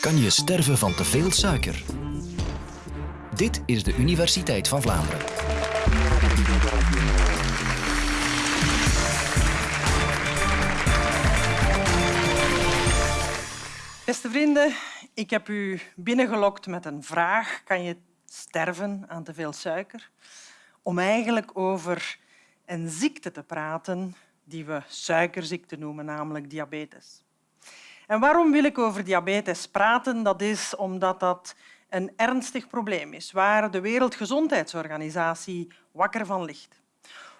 Kan je sterven van te veel suiker? Dit is de Universiteit van Vlaanderen. Beste vrienden, ik heb u binnengelokt met een vraag. Kan je sterven aan te veel suiker? Om eigenlijk over een ziekte te praten die we suikerziekte noemen, namelijk diabetes. En waarom wil ik over diabetes praten? Dat is omdat dat een ernstig probleem is waar de Wereldgezondheidsorganisatie wakker van ligt.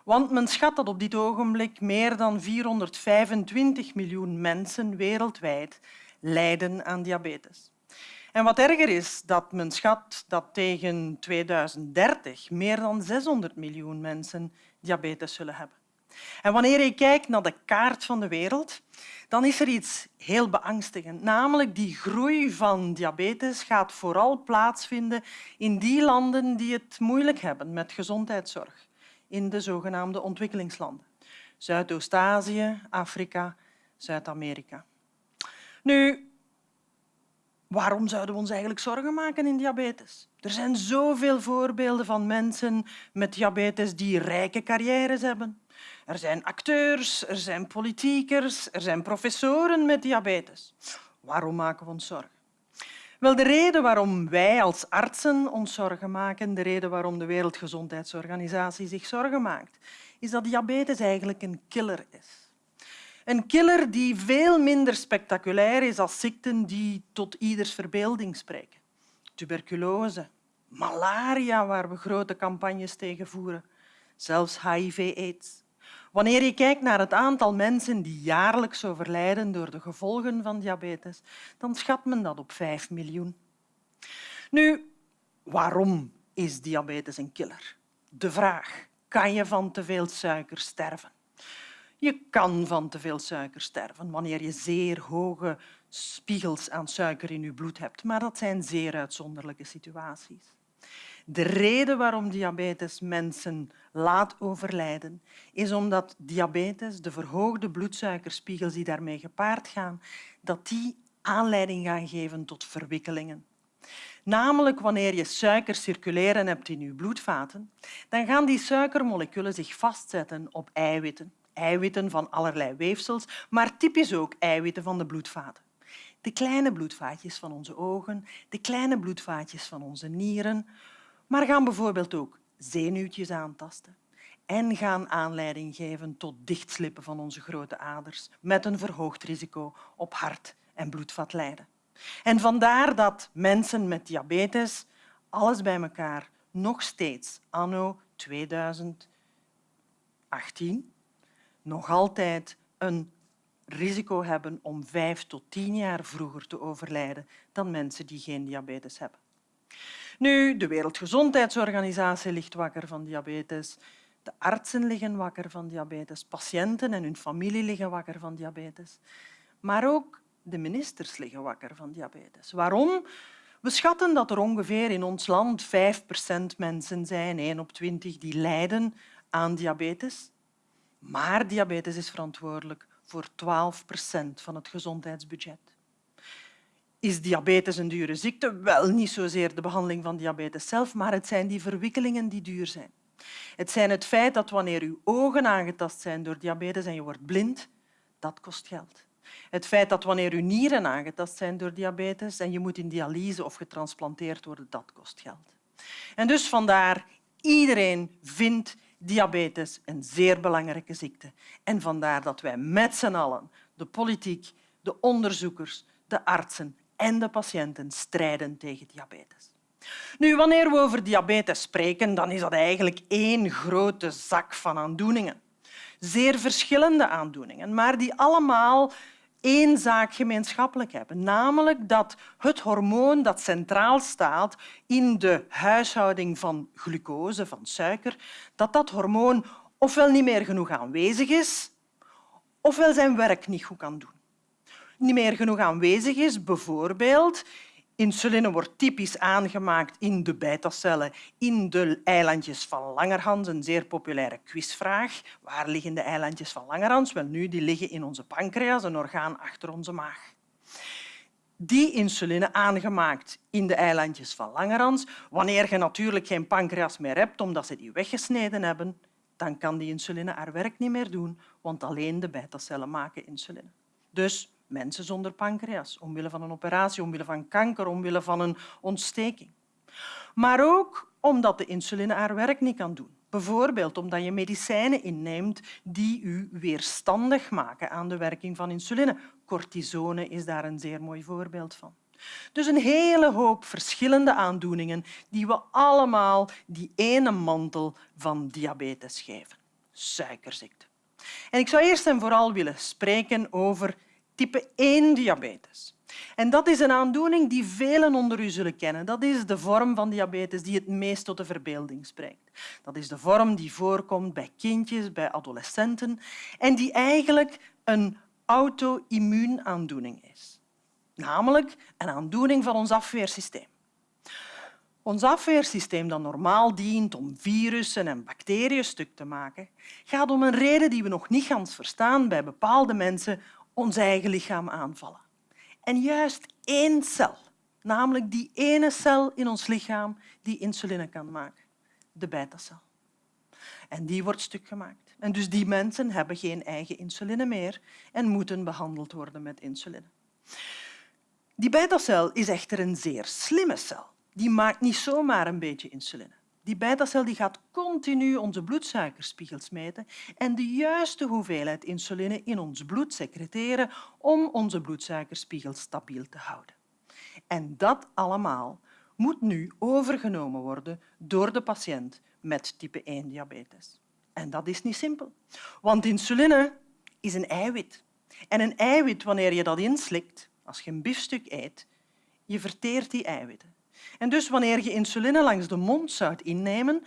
Want men schat dat op dit ogenblik meer dan 425 miljoen mensen wereldwijd lijden aan diabetes. En wat erger is, dat men schat dat tegen 2030 meer dan 600 miljoen mensen diabetes zullen hebben. En wanneer je kijkt naar de kaart van de wereld, dan is er iets heel beangstigend. Namelijk die groei van diabetes gaat vooral plaatsvinden in die landen die het moeilijk hebben met gezondheidszorg, in de zogenaamde ontwikkelingslanden. Zuidoost-Azië, Afrika, Zuid-Amerika. Nu, waarom zouden we ons eigenlijk zorgen maken in diabetes? Er zijn zoveel voorbeelden van mensen met diabetes die rijke carrières hebben, er zijn acteurs, er zijn politiekers, er zijn professoren met diabetes. Waarom maken we ons zorgen? Wel, de reden waarom wij als artsen ons zorgen maken, de reden waarom de Wereldgezondheidsorganisatie zich zorgen maakt, is dat diabetes eigenlijk een killer is. Een killer die veel minder spectaculair is als ziekten die tot ieders verbeelding spreken. Tuberculose, malaria, waar we grote campagnes tegen voeren, zelfs HIV-AIDS. Wanneer je kijkt naar het aantal mensen die jaarlijks overlijden door de gevolgen van diabetes, dan schat men dat op 5 miljoen. Nu, waarom is diabetes een killer? De vraag, kan je van te veel suiker sterven? Je kan van te veel suiker sterven wanneer je zeer hoge spiegels aan suiker in je bloed hebt, maar dat zijn zeer uitzonderlijke situaties. De reden waarom diabetes mensen laat overlijden, is omdat diabetes, de verhoogde bloedsuikerspiegels die daarmee gepaard gaan, dat die aanleiding gaan geven tot verwikkelingen. Namelijk wanneer je suiker circuleren hebt in je bloedvaten, dan gaan die suikermoleculen zich vastzetten op eiwitten. Eiwitten van allerlei weefsels, maar typisch ook eiwitten van de bloedvaten. De kleine bloedvaatjes van onze ogen, de kleine bloedvaatjes van onze nieren, maar gaan bijvoorbeeld ook zenuwtjes aantasten en gaan aanleiding geven tot dichtslippen van onze grote aders met een verhoogd risico op hart- en bloedvatlijden. En vandaar dat mensen met diabetes alles bij elkaar nog steeds anno 2018 nog altijd een risico hebben om vijf tot tien jaar vroeger te overlijden dan mensen die geen diabetes hebben. Nu, de Wereldgezondheidsorganisatie ligt wakker van diabetes. De artsen liggen wakker van diabetes. Patiënten en hun familie liggen wakker van diabetes. Maar ook de ministers liggen wakker van diabetes. Waarom? We schatten dat er ongeveer in ons land 5% mensen zijn, 1 op 20, die lijden aan diabetes. Maar diabetes is verantwoordelijk voor 12% van het gezondheidsbudget. Is diabetes een dure ziekte? Wel, niet zozeer de behandeling van diabetes zelf, maar het zijn die verwikkelingen die duur zijn. Het zijn het feit dat wanneer uw ogen aangetast zijn door diabetes en je wordt blind, dat kost geld. Het feit dat wanneer uw nieren aangetast zijn door diabetes en je moet in dialyse of getransplanteerd worden, dat kost geld. En dus vandaar, iedereen vindt diabetes een zeer belangrijke ziekte. En vandaar dat wij met z'n allen, de politiek, de onderzoekers, de artsen en de patiënten strijden tegen diabetes. Nu, wanneer we over diabetes spreken, dan is dat eigenlijk één grote zak van aandoeningen. Zeer verschillende aandoeningen, maar die allemaal één zaak gemeenschappelijk hebben, namelijk dat het hormoon dat centraal staat in de huishouding van glucose, van suiker, dat dat hormoon ofwel niet meer genoeg aanwezig is, ofwel zijn werk niet goed kan doen niet meer genoeg aanwezig is. Bijvoorbeeld, insuline wordt typisch aangemaakt in de beta-cellen in de eilandjes van Langerhans, een zeer populaire quizvraag. Waar liggen de eilandjes van Langerhans? Wel, nu, die liggen in onze pancreas, een orgaan achter onze maag. die insuline aangemaakt in de eilandjes van Langerhans. Wanneer je natuurlijk geen pancreas meer hebt omdat ze die weggesneden hebben, dan kan die insuline haar werk niet meer doen, want alleen de betacellen maken insuline. Dus mensen zonder pancreas, omwille van een operatie, omwille van kanker, omwille van een ontsteking. Maar ook omdat de insuline haar werk niet kan doen. Bijvoorbeeld omdat je medicijnen inneemt die u weerstandig maken aan de werking van insuline. Cortisone is daar een zeer mooi voorbeeld van. Dus een hele hoop verschillende aandoeningen die we allemaal die ene mantel van diabetes geven. Suikerziekte. En ik zou eerst en vooral willen spreken over type 1 diabetes. En dat is een aandoening die velen onder u zullen kennen. Dat is de vorm van diabetes die het meest tot de verbeelding spreekt. Dat is de vorm die voorkomt bij kindjes, bij adolescenten en die eigenlijk een auto-immuunaandoening is. Namelijk een aandoening van ons afweersysteem. Ons afweersysteem, dat normaal dient om virussen en bacteriën stuk te maken, gaat om een reden die we nog niet verstaan bij bepaalde mensen ons eigen lichaam aanvallen. En juist één cel, namelijk die ene cel in ons lichaam die insuline kan maken, de betacel. En die wordt stuk gemaakt. En dus die mensen hebben geen eigen insuline meer en moeten behandeld worden met insuline. Die betacel is echter een zeer slimme cel. Die maakt niet zomaar een beetje insuline. Die betacel die gaat continu onze bloedsuikerspiegels meten en de juiste hoeveelheid insuline in ons bloed secreteren om onze bloedsuikerspiegel stabiel te houden. En dat allemaal moet nu overgenomen worden door de patiënt met type 1 diabetes. En dat is niet simpel, want insuline is een eiwit. En een eiwit, wanneer je dat inslikt, als je een biefstuk eet, je verteert die eiwitten. En dus wanneer je insuline langs de mond zou innemen,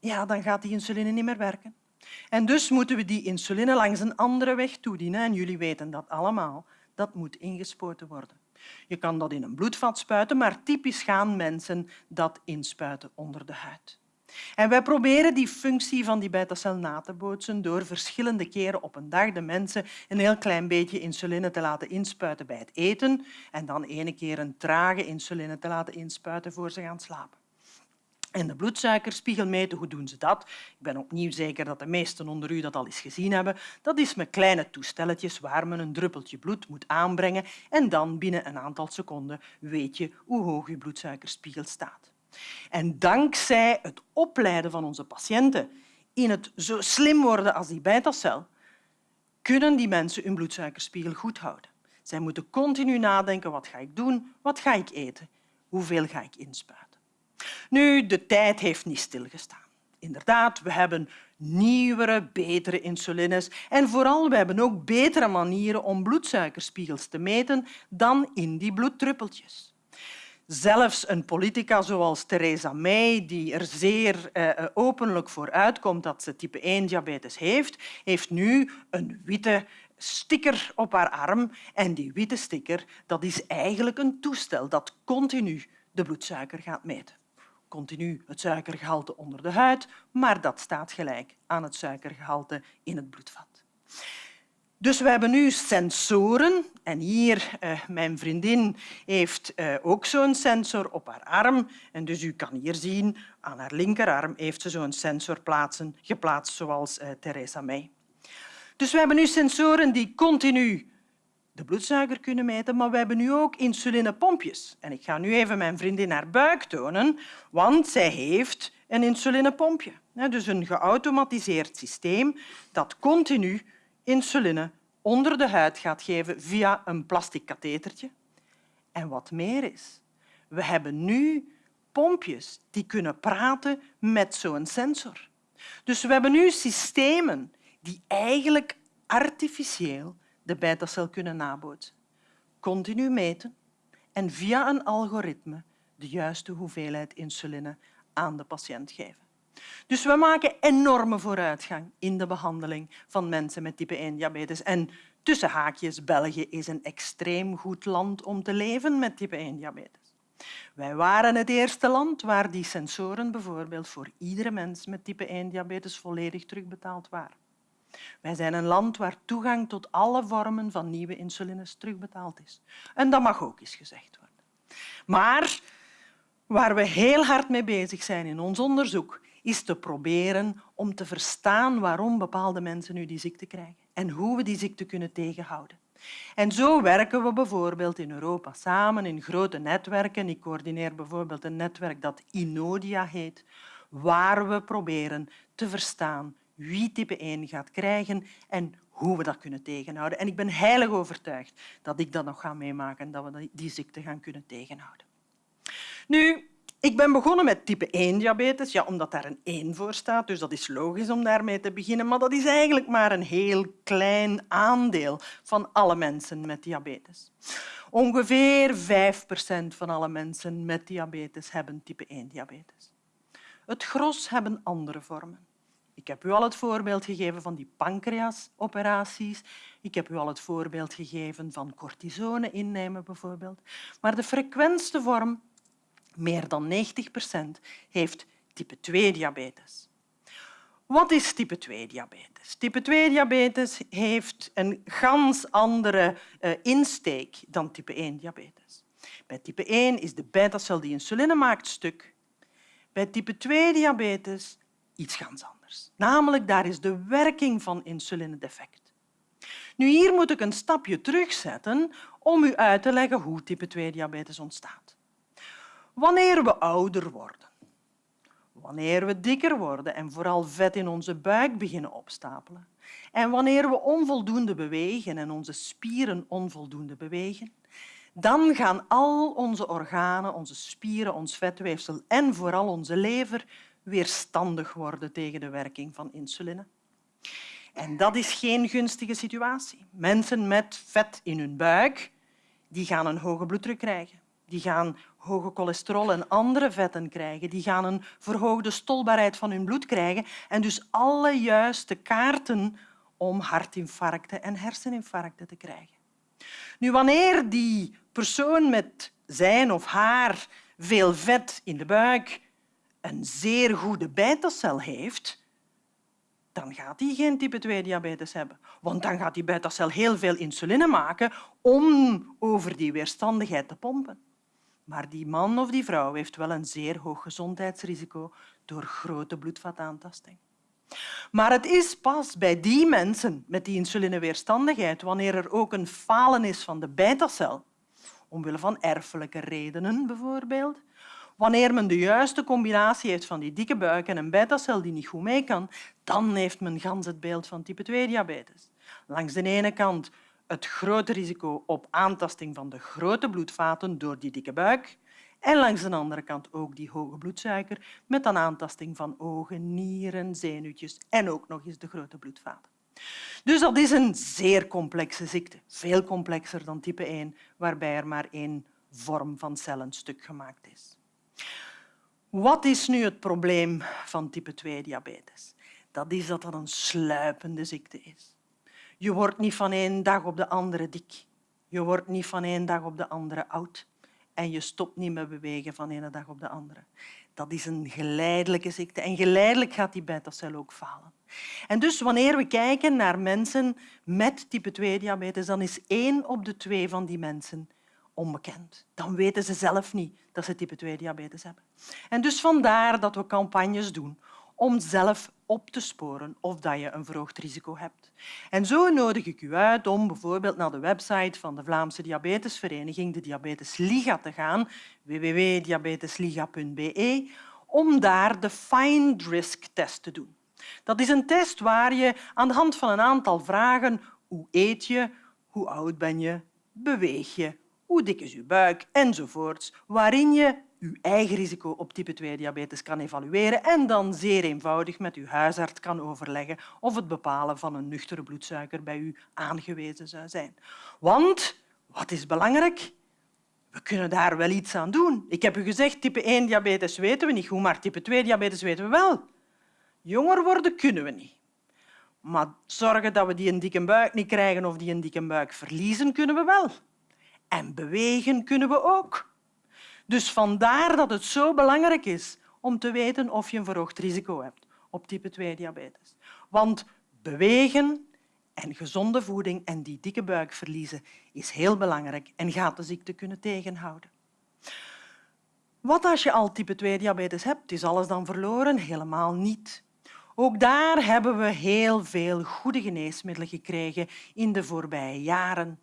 ja, dan gaat die insuline niet meer werken. En dus moeten we die insuline langs een andere weg toedienen. En jullie weten dat allemaal. Dat moet ingespoten worden. Je kan dat in een bloedvat spuiten, maar typisch gaan mensen dat inspuiten onder de huid. En wij proberen die functie van die betacel na te bootsen door verschillende keren op een dag de mensen een heel klein beetje insuline te laten inspuiten bij het eten en dan ene keer een trage insuline te laten inspuiten voor ze gaan slapen. En de bloedsuikerspiegel meten, hoe doen ze dat? Ik ben opnieuw zeker dat de meesten onder u dat al eens gezien hebben. Dat is met kleine toestelletjes waar men een druppeltje bloed moet aanbrengen en dan binnen een aantal seconden weet je hoe hoog je bloedsuikerspiegel staat. En dankzij het opleiden van onze patiënten in het zo slim worden als die betacel, kunnen die mensen hun bloedsuikerspiegel goed houden. Zij moeten continu nadenken, wat ga ik doen, wat ga ik eten, hoeveel ga ik inspuiten. Nu, de tijd heeft niet stilgestaan. Inderdaad, we hebben nieuwere, betere insulines en vooral we hebben ook betere manieren om bloedsuikerspiegels te meten dan in die bloeddruppeltjes. Zelfs een politica zoals Theresa May, die er zeer eh, openlijk voor uitkomt dat ze type 1 diabetes heeft, heeft nu een witte sticker op haar arm. En die witte sticker dat is eigenlijk een toestel dat continu de bloedsuiker gaat meten. Continu het suikergehalte onder de huid, maar dat staat gelijk aan het suikergehalte in het bloedvat. Dus we hebben nu sensoren. En hier, uh, mijn vriendin heeft uh, ook zo'n sensor op haar arm. En dus u kan hier zien, aan haar linkerarm heeft ze zo'n sensor plaatsen, geplaatst zoals uh, Theresa May. Dus we hebben nu sensoren die continu de bloedsuiker kunnen meten, maar we hebben nu ook insulinepompjes. En ik ga nu even mijn vriendin haar buik tonen, want zij heeft een insulinepompje. Dus een geautomatiseerd systeem dat continu insuline onder de huid gaat geven via een plastic kathetertje. En wat meer is, we hebben nu pompjes die kunnen praten met zo'n sensor. Dus we hebben nu systemen die eigenlijk artificieel de betacel kunnen nabootsen. Continu meten en via een algoritme de juiste hoeveelheid insuline aan de patiënt geven. Dus we maken enorme vooruitgang in de behandeling van mensen met type 1 diabetes. En tussen haakjes, België is een extreem goed land om te leven met type 1 diabetes. Wij waren het eerste land waar die sensoren bijvoorbeeld voor iedere mens met type 1 diabetes volledig terugbetaald waren. Wij zijn een land waar toegang tot alle vormen van nieuwe insulines terugbetaald is. En dat mag ook eens gezegd worden. Maar waar we heel hard mee bezig zijn in ons onderzoek, is te proberen om te verstaan waarom bepaalde mensen nu die ziekte krijgen en hoe we die ziekte kunnen tegenhouden. En zo werken we bijvoorbeeld in Europa samen in grote netwerken. Ik coördineer bijvoorbeeld een netwerk dat Inodia heet, waar we proberen te verstaan wie type 1 gaat krijgen en hoe we dat kunnen tegenhouden. En ik ben heilig overtuigd dat ik dat nog ga meemaken en dat we die ziekte gaan kunnen tegenhouden. Nu, ik ben begonnen met type 1 diabetes, ja, omdat daar een 1 voor staat, dus dat is logisch om daarmee te beginnen. Maar dat is eigenlijk maar een heel klein aandeel van alle mensen met diabetes. Ongeveer 5 procent van alle mensen met diabetes hebben type 1 diabetes. Het gros hebben andere vormen. Ik heb u al het voorbeeld gegeven van die pancreasoperaties. Ik heb u al het voorbeeld gegeven van cortisone innemen bijvoorbeeld. Maar de frequentste vorm meer dan 90 procent heeft type 2-diabetes. Wat is type 2-diabetes? Type 2-diabetes heeft een gans andere uh, insteek dan type 1-diabetes. Bij type 1 is de beta-cel die insuline maakt stuk. Bij type 2-diabetes iets ganz anders. Namelijk, daar is de werking van insuline defect. Nu, hier moet ik een stapje terugzetten om u uit te leggen hoe type 2-diabetes ontstaat. Wanneer we ouder worden, wanneer we dikker worden en vooral vet in onze buik beginnen opstapelen, en wanneer we onvoldoende bewegen en onze spieren onvoldoende bewegen, dan gaan al onze organen, onze spieren, ons vetweefsel en vooral onze lever weerstandig worden tegen de werking van insuline. En dat is geen gunstige situatie. Mensen met vet in hun buik die gaan een hoge bloeddruk krijgen die gaan hoge cholesterol en andere vetten krijgen, die gaan een verhoogde stolbaarheid van hun bloed krijgen en dus alle juiste kaarten om hartinfarcten en herseninfarcten te krijgen. Nu, wanneer die persoon met zijn of haar veel vet in de buik een zeer goede beta-cel heeft, dan gaat hij geen type 2 diabetes hebben. Want dan gaat die beta-cel heel veel insuline maken om over die weerstandigheid te pompen. Maar die man of die vrouw heeft wel een zeer hoog gezondheidsrisico door grote bloedvataantasting. Maar het is pas bij die mensen met die insulineweerstandigheid, wanneer er ook een falen is van de beta-cel, omwille van erfelijke redenen bijvoorbeeld, wanneer men de juiste combinatie heeft van die dikke buik en een beta-cel die niet goed mee kan, dan heeft men gans het beeld van type 2-diabetes. Langs de ene kant het grote risico op aantasting van de grote bloedvaten door die dikke buik en langs de andere kant ook die hoge bloedsuiker met een aantasting van ogen, nieren, zenuwtjes en ook nog eens de grote bloedvaten. Dus dat is een zeer complexe ziekte, veel complexer dan type 1, waarbij er maar één vorm van cellen stuk gemaakt is. Wat is nu het probleem van type 2 diabetes? Dat is dat dat een sluipende ziekte is. Je wordt niet van één dag op de andere dik. Je wordt niet van één dag op de andere oud. En je stopt niet met bewegen van ene dag op de andere. Dat is een geleidelijke ziekte. En geleidelijk gaat die beta-cel ook falen. En dus wanneer we kijken naar mensen met type 2-diabetes, dan is één op de twee van die mensen onbekend. Dan weten ze zelf niet dat ze type 2-diabetes hebben. En dus vandaar dat we campagnes doen om zelf op te sporen of dat je een verhoogd risico hebt. En zo nodig ik u uit om bijvoorbeeld naar de website van de Vlaamse Diabetesvereniging, de Diabetesliga, te gaan, www.diabetesliga.be, om daar de Find Risk test te doen. Dat is een test waar je aan de hand van een aantal vragen hoe eet je, hoe oud ben je, beweeg je, hoe dik is je buik enzovoorts, waarin je uw eigen risico op type 2-diabetes kan evalueren en dan zeer eenvoudig met uw huisarts kan overleggen of het bepalen van een nuchtere bloedsuiker bij u aangewezen zou zijn. Want, wat is belangrijk? We kunnen daar wel iets aan doen. Ik heb u gezegd, type 1-diabetes weten we niet goed, maar type 2-diabetes weten we wel. Jonger worden kunnen we niet. Maar zorgen dat we die een dikke buik niet krijgen of die een dikke buik verliezen, kunnen we wel. En bewegen kunnen we ook. Dus vandaar dat het zo belangrijk is om te weten of je een verhoogd risico hebt op type 2 diabetes. Want bewegen en gezonde voeding en die dikke buik verliezen is heel belangrijk en gaat de ziekte kunnen tegenhouden. Wat als je al type 2 diabetes hebt? Is alles dan verloren? Helemaal niet. Ook daar hebben we heel veel goede geneesmiddelen gekregen in de voorbije jaren.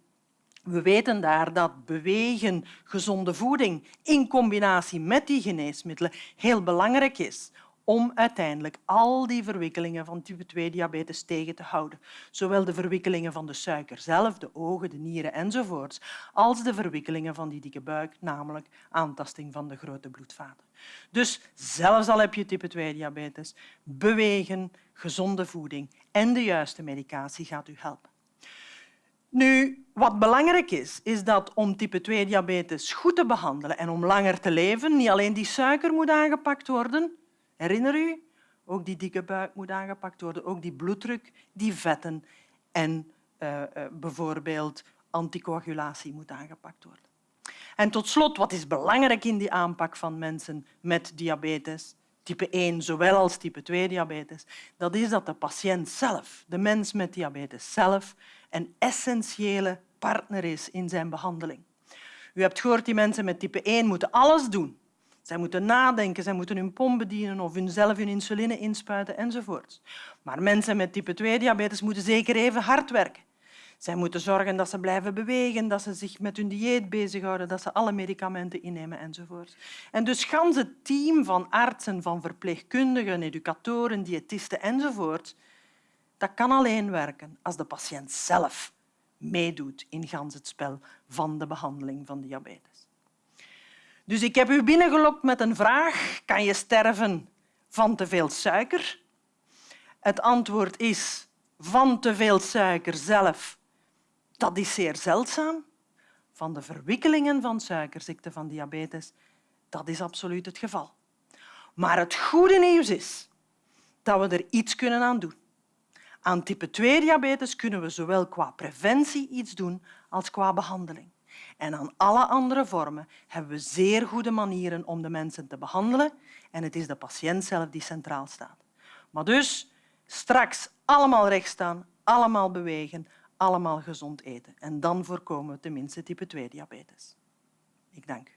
We weten daar dat bewegen, gezonde voeding in combinatie met die geneesmiddelen heel belangrijk is om uiteindelijk al die verwikkelingen van type 2 diabetes tegen te houden. Zowel de verwikkelingen van de suiker zelf, de ogen, de nieren enzovoorts, als de verwikkelingen van die dikke buik, namelijk aantasting van de grote bloedvaten. Dus zelfs al heb je type 2 diabetes, bewegen, gezonde voeding en de juiste medicatie gaat u helpen. Nu, wat belangrijk is, is dat om type 2 diabetes goed te behandelen en om langer te leven, niet alleen die suiker moet aangepakt worden, Herinner u? Ook die dikke buik moet aangepakt worden, ook die bloeddruk, die vetten en uh, uh, bijvoorbeeld anticoagulatie moet aangepakt worden. En tot slot, wat is belangrijk in die aanpak van mensen met diabetes, type 1 zowel als type 2 diabetes, dat is dat de patiënt zelf, de mens met diabetes zelf, een essentiële partner is in zijn behandeling. U hebt gehoord, die mensen met type 1 moeten alles doen zij moeten nadenken, zij moeten hun pomp bedienen of zelf hun insuline inspuiten enzovoort. Maar mensen met type 2 diabetes moeten zeker even hard werken. Zij moeten zorgen dat ze blijven bewegen, dat ze zich met hun dieet bezighouden, dat ze alle medicamenten innemen enzovoort. En dus gans het team van artsen, van verpleegkundigen, educatoren, diëtisten enzovoort, dat kan alleen werken als de patiënt zelf meedoet in het spel van de behandeling van diabetes. Dus ik heb u binnengelokt met een vraag. Kan je sterven van te veel suiker? Het antwoord is van te veel suiker zelf. Dat is zeer zeldzaam. Van de verwikkelingen van suikerziekte, van diabetes, dat is absoluut het geval. Maar het goede nieuws is dat we er iets kunnen aan doen. Aan type 2 diabetes kunnen we zowel qua preventie iets doen als qua behandeling. En aan alle andere vormen hebben we zeer goede manieren om de mensen te behandelen en het is de patiënt zelf die centraal staat. Maar dus straks allemaal recht staan, allemaal bewegen, allemaal gezond eten. En dan voorkomen we tenminste type 2 diabetes. Ik dank u.